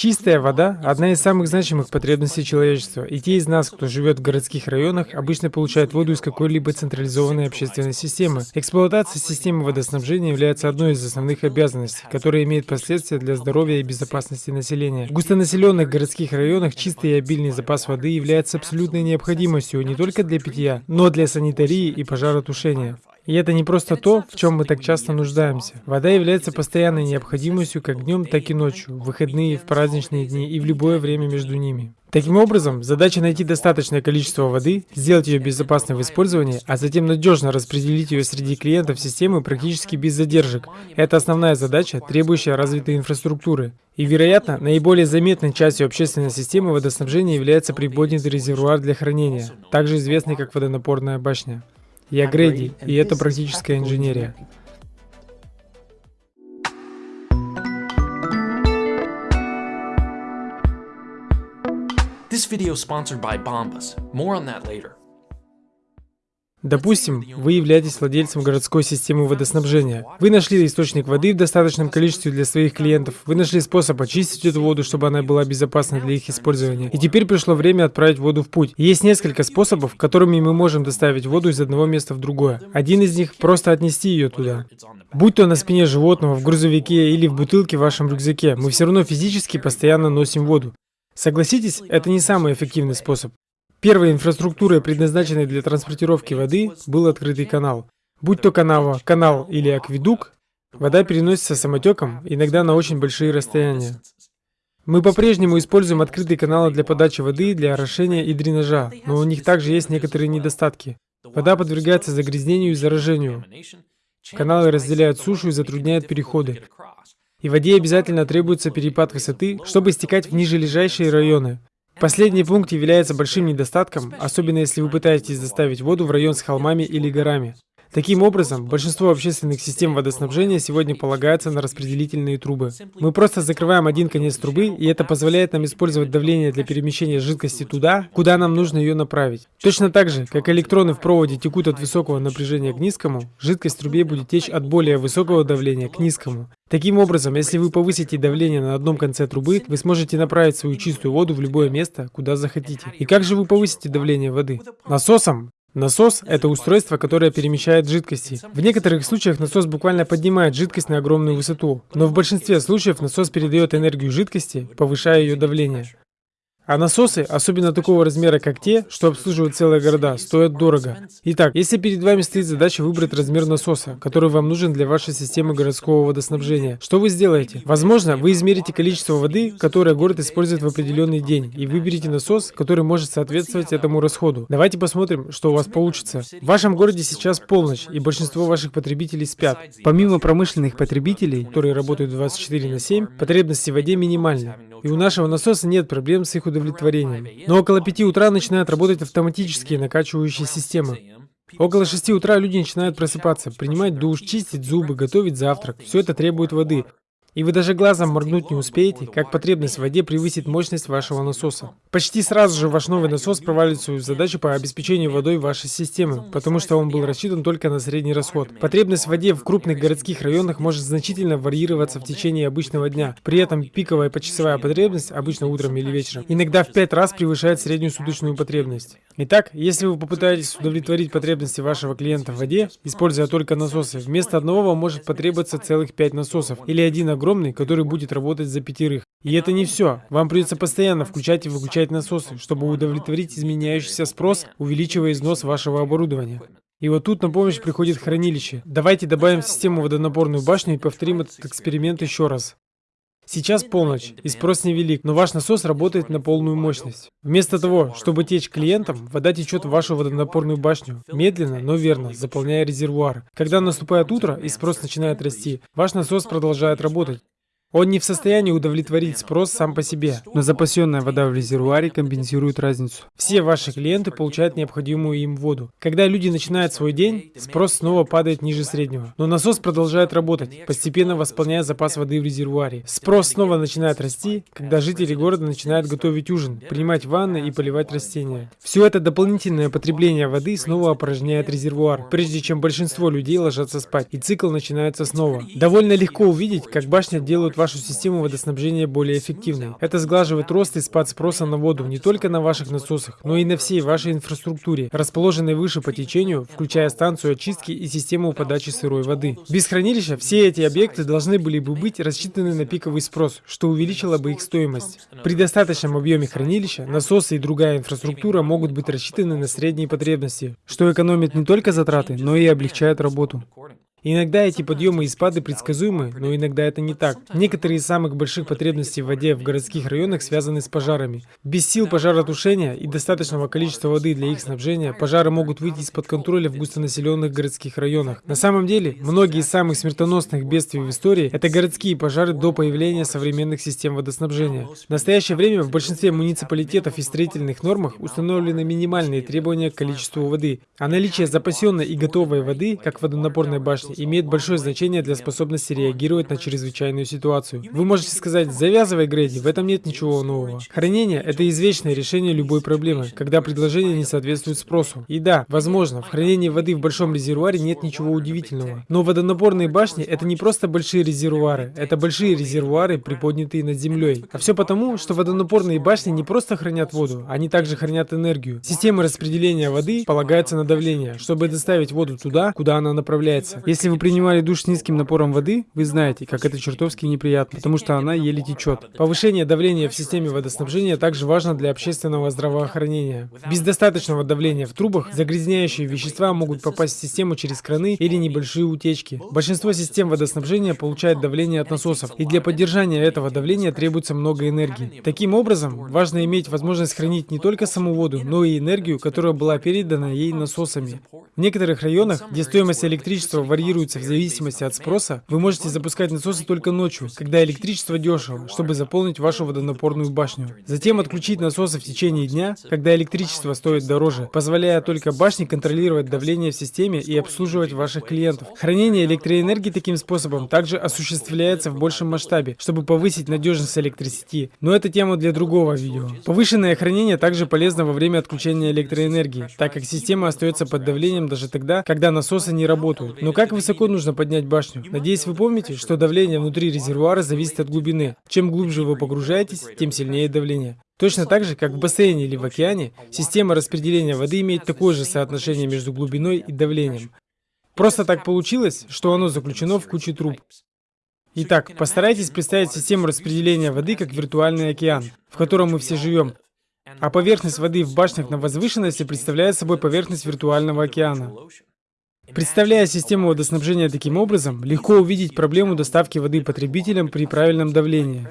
Чистая вода – одна из самых значимых потребностей человечества, и те из нас, кто живет в городских районах, обычно получают воду из какой-либо централизованной общественной системы. Эксплуатация системы водоснабжения является одной из основных обязанностей, которая имеет последствия для здоровья и безопасности населения. В густонаселенных городских районах чистый и обильный запас воды является абсолютной необходимостью не только для питья, но для санитарии и пожаротушения. И это не просто то, в чем мы так часто нуждаемся. Вода является постоянной необходимостью как днем, так и ночью, в выходные, в праздничные дни и в любое время между ними. Таким образом, задача найти достаточное количество воды, сделать ее безопасной в использовании, а затем надежно распределить ее среди клиентов системы практически без задержек. Это основная задача, требующая развитой инфраструктуры. И, вероятно, наиболее заметной частью общественной системы водоснабжения является приподнятый резервуар для хранения, также известный как водонапорная башня. Я Грэди, и это практическая инженерия. This video sponsored by Bombas. More on that later. Допустим, вы являетесь владельцем городской системы водоснабжения. Вы нашли источник воды в достаточном количестве для своих клиентов. Вы нашли способ очистить эту воду, чтобы она была безопасна для их использования. И теперь пришло время отправить воду в путь. Есть несколько способов, которыми мы можем доставить воду из одного места в другое. Один из них – просто отнести ее туда. Будь то на спине животного, в грузовике или в бутылке в вашем рюкзаке, мы все равно физически постоянно носим воду. Согласитесь, это не самый эффективный способ. Первой инфраструктурой, предназначенной для транспортировки воды, был открытый канал. Будь то канава, канал или акведук, вода переносится самотеком, иногда на очень большие расстояния. Мы по-прежнему используем открытые каналы для подачи воды, для орошения и дренажа, но у них также есть некоторые недостатки. Вода подвергается загрязнению и заражению. Каналы разделяют сушу и затрудняют переходы. И воде обязательно требуется перепад высоты, чтобы стекать в нижележащие районы. Последний пункт является большим недостатком, особенно если вы пытаетесь доставить воду в район с холмами или горами. Таким образом, большинство общественных систем водоснабжения сегодня полагаются на распределительные трубы. Мы просто закрываем один конец трубы, и это позволяет нам использовать давление для перемещения жидкости туда, куда нам нужно ее направить. Точно так же, как электроны в проводе текут от высокого напряжения к низкому, жидкость в трубе будет течь от более высокого давления к низкому. Таким образом, если вы повысите давление на одном конце трубы, вы сможете направить свою чистую воду в любое место, куда захотите. И как же вы повысите давление воды? Насосом? Насос – это устройство, которое перемещает жидкости. В некоторых случаях насос буквально поднимает жидкость на огромную высоту, но в большинстве случаев насос передает энергию жидкости, повышая ее давление. А насосы, особенно такого размера, как те, что обслуживают целые города, стоят дорого. Итак, если перед вами стоит задача выбрать размер насоса, который вам нужен для вашей системы городского водоснабжения, что вы сделаете? Возможно, вы измерите количество воды, которое город использует в определенный день, и выберете насос, который может соответствовать этому расходу. Давайте посмотрим, что у вас получится. В вашем городе сейчас полночь, и большинство ваших потребителей спят. Помимо промышленных потребителей, которые работают 24 на 7, потребности в воде минимальны. И у нашего насоса нет проблем с их удовлетворением. Но около 5 утра начинают работать автоматические накачивающие системы. Около 6 утра люди начинают просыпаться, принимать душ, чистить зубы, готовить завтрак. Все это требует воды. И вы даже глазом моргнуть не успеете, как потребность в воде превысит мощность вашего насоса. Почти сразу же ваш новый насос провалит свою задачу по обеспечению водой вашей системы, потому что он был рассчитан только на средний расход. Потребность в воде в крупных городских районах может значительно варьироваться в течение обычного дня. При этом пиковая почасовая потребность, обычно утром или вечером, иногда в 5 раз превышает среднюю суточную потребность. Итак, если вы попытаетесь удовлетворить потребности вашего клиента в воде, используя только насосы, вместо одного вам может потребоваться целых 5 насосов или один огромный, который будет работать за пятерых. И это не все. Вам придется постоянно включать и выключать насосы, чтобы удовлетворить изменяющийся спрос, увеличивая износ вашего оборудования. И вот тут на помощь приходит хранилище. Давайте добавим в систему водонапорную башню и повторим этот эксперимент еще раз. Сейчас полночь, и спрос невелик, но ваш насос работает на полную мощность. Вместо того, чтобы течь клиентам, вода течет в вашу водонапорную башню, медленно, но верно, заполняя резервуар. Когда наступает утро и спрос начинает расти, ваш насос продолжает работать. Он не в состоянии удовлетворить спрос сам по себе, но запасенная вода в резервуаре компенсирует разницу. Все ваши клиенты получают необходимую им воду. Когда люди начинают свой день, спрос снова падает ниже среднего. Но насос продолжает работать, постепенно восполняя запас воды в резервуаре. Спрос снова начинает расти, когда жители города начинают готовить ужин, принимать ванны и поливать растения. Все это дополнительное потребление воды снова опорожняет резервуар, прежде чем большинство людей ложатся спать, и цикл начинается снова. Довольно легко увидеть, как башня делает вашу систему водоснабжения более эффективной. Это сглаживает рост и спад спроса на воду не только на ваших насосах, но и на всей вашей инфраструктуре, расположенной выше по течению, включая станцию очистки и систему подачи сырой воды. Без хранилища все эти объекты должны были бы быть рассчитаны на пиковый спрос, что увеличило бы их стоимость. При достаточном объеме хранилища насосы и другая инфраструктура могут быть рассчитаны на средние потребности, что экономит не только затраты, но и облегчает работу. Иногда эти подъемы и спады предсказуемы, но иногда это не так. Некоторые из самых больших потребностей в воде в городских районах связаны с пожарами. Без сил пожаротушения и достаточного количества воды для их снабжения, пожары могут выйти из-под контроля в густонаселенных городских районах. На самом деле, многие из самых смертоносных бедствий в истории – это городские пожары до появления современных систем водоснабжения. В настоящее время в большинстве муниципалитетов и строительных нормах установлены минимальные требования к количеству воды, а наличие запасенной и готовой воды, как водонапорной башне, имеет большое значение для способности реагировать на чрезвычайную ситуацию. Вы можете сказать, завязывай, Грейди, в этом нет ничего нового. Хранение – это извечное решение любой проблемы, когда предложение не соответствует спросу. И да, возможно, в хранении воды в большом резервуаре нет ничего удивительного. Но водонапорные башни – это не просто большие резервуары, это большие резервуары, приподнятые над землей. А все потому, что водонапорные башни не просто хранят воду, они также хранят энергию. Система распределения воды полагается на давление, чтобы доставить воду туда, куда она направляется. Если если вы принимали душ с низким напором воды, вы знаете, как это чертовски неприятно, потому что она еле течет. Повышение давления в системе водоснабжения также важно для общественного здравоохранения. Без достаточного давления в трубах загрязняющие вещества могут попасть в систему через краны или небольшие утечки. Большинство систем водоснабжения получает давление от насосов, и для поддержания этого давления требуется много энергии. Таким образом, важно иметь возможность хранить не только саму воду, но и энергию, которая была передана ей насосами. В некоторых районах, где стоимость электричества варьируется варьируется в зависимости от спроса, вы можете запускать насосы только ночью, когда электричество дешево, чтобы заполнить вашу водонапорную башню. Затем отключить насосы в течение дня, когда электричество стоит дороже, позволяя только башне контролировать давление в системе и обслуживать ваших клиентов. Хранение электроэнергии таким способом также осуществляется в большем масштабе, чтобы повысить надежность электросети. Но это тема для другого видео. Повышенное хранение также полезно во время отключения электроэнергии, так как система остается под давлением даже тогда, когда насосы не работают. Но как вы высоко нужно поднять башню? Надеюсь, вы помните, что давление внутри резервуара зависит от глубины. Чем глубже вы погружаетесь, тем сильнее давление. Точно так же, как в бассейне или в океане, система распределения воды имеет такое же соотношение между глубиной и давлением. Просто так получилось, что оно заключено в куче труб. Итак, постарайтесь представить систему распределения воды как виртуальный океан, в котором мы все живем. А поверхность воды в башнях на возвышенности представляет собой поверхность виртуального океана. Представляя систему водоснабжения таким образом, легко увидеть проблему доставки воды потребителям при правильном давлении.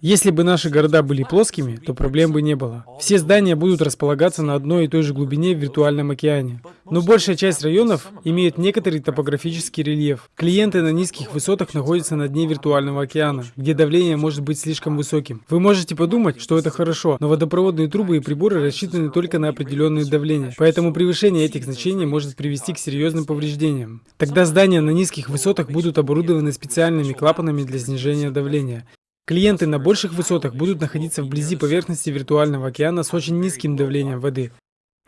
Если бы наши города были плоскими, то проблем бы не было. Все здания будут располагаться на одной и той же глубине в виртуальном океане. Но большая часть районов имеет некоторый топографический рельеф. Клиенты на низких высотах находятся на дне виртуального океана, где давление может быть слишком высоким. Вы можете подумать, что это хорошо, но водопроводные трубы и приборы рассчитаны только на определенные давления, поэтому превышение этих значений может привести к серьезным повреждениям. Тогда здания на низких высотах будут оборудованы специальными клапанами для снижения давления. Клиенты на больших высотах будут находиться вблизи поверхности виртуального океана с очень низким давлением воды.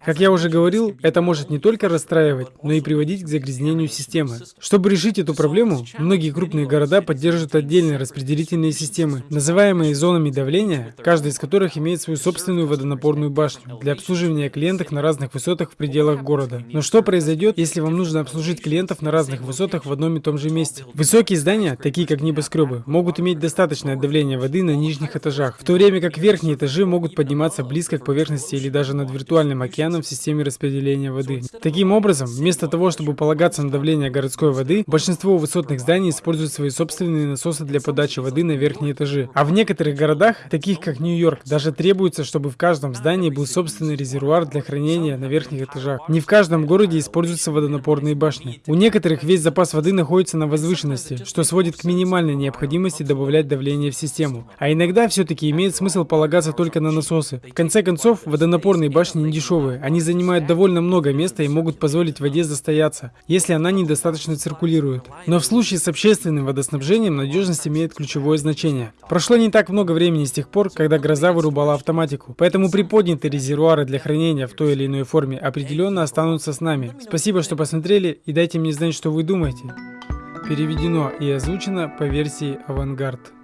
Как я уже говорил, это может не только расстраивать, но и приводить к загрязнению системы. Чтобы решить эту проблему, многие крупные города поддерживают отдельные распределительные системы, называемые зонами давления, каждая из которых имеет свою собственную водонапорную башню для обслуживания клиентов на разных высотах в пределах города. Но что произойдет, если вам нужно обслужить клиентов на разных высотах в одном и том же месте? Высокие здания, такие как небоскребы, могут иметь достаточное давление воды на нижних этажах, в то время как верхние этажи могут подниматься близко к поверхности или даже над виртуальным океаном океаном в системе распределения воды. Таким образом, вместо того, чтобы полагаться на давление городской воды, большинство высотных зданий используют свои собственные насосы для подачи воды на верхние этажи. А в некоторых городах, таких как Нью-Йорк, даже требуется, чтобы в каждом здании был собственный резервуар для хранения на верхних этажах. Не в каждом городе используются водонапорные башни. У некоторых весь запас воды находится на возвышенности, что сводит к минимальной необходимости добавлять давление в систему. А иногда все-таки имеет смысл полагаться только на насосы. В конце концов, водонапорные башни не дешевые, они занимают довольно много места и могут позволить воде застояться, если она недостаточно циркулирует. Но в случае с общественным водоснабжением надежность имеет ключевое значение. Прошло не так много времени с тех пор, когда гроза вырубала автоматику, поэтому приподнятые резервуары для хранения в той или иной форме определенно останутся с нами. Спасибо, что посмотрели и дайте мне знать, что вы думаете. Переведено и озвучено по версии Авангард.